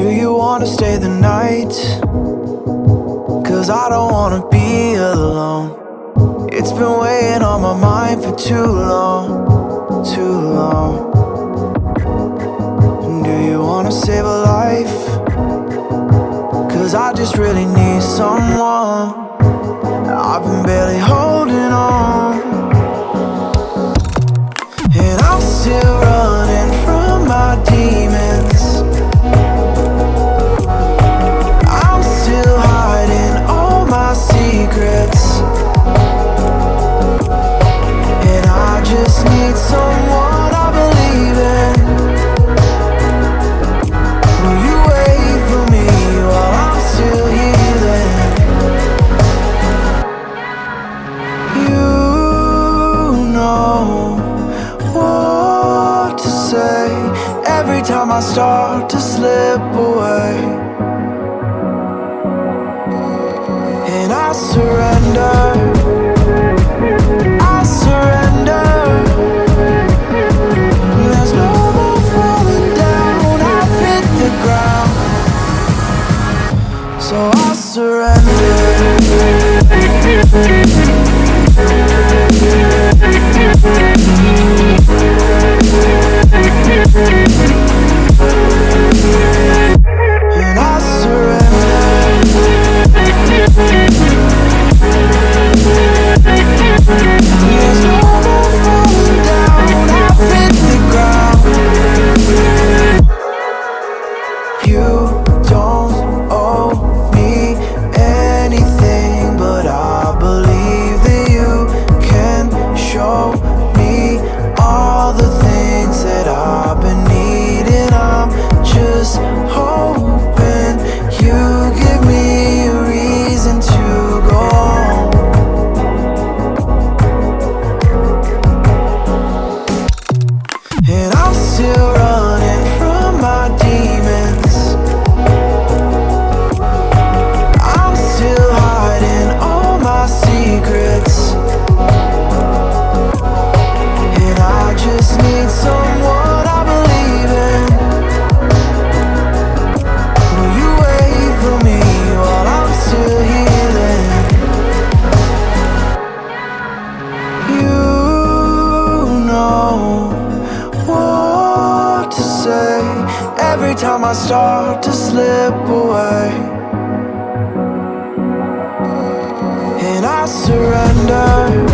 Do you wanna stay the night? Cause I don't wanna be alone. It's been weighing on my mind for too long, too long. Do you wanna save a life? Cause I just really need someone. I've been barely holding on. Every time I start to slip away. And I surrender. All the things that I've been needing. I'm just hoping you give me a reason to go. And I'm still every time I start to slip away. And I surrender.